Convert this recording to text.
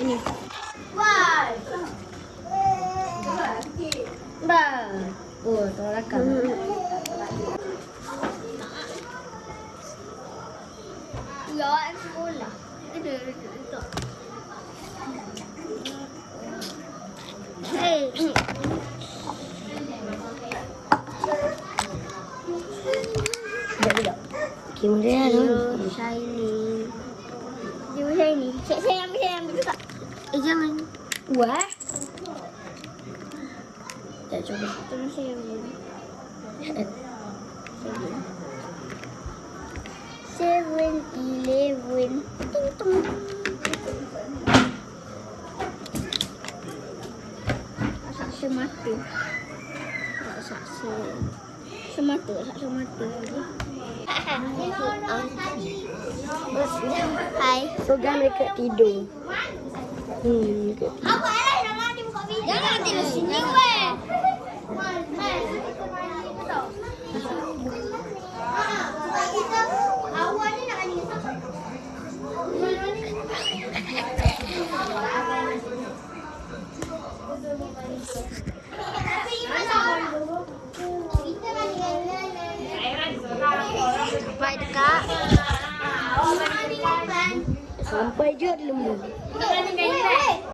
ni. Dah. Oh, tolong rakam. Ya, sekolah. Ada, ada, ada. Hey. Sekejap, sekejap. Tu. Eh jangan. Wah. Tak cuba. Tolong saya ambil. Seven Eleven. Ting tong. Saksa mata. Saksa. Semata, saksa mata. Hai. Program mereka tidur. Ừ. Aku elok nama tim kopi. Jangan tidak sini. sampai jua dulu.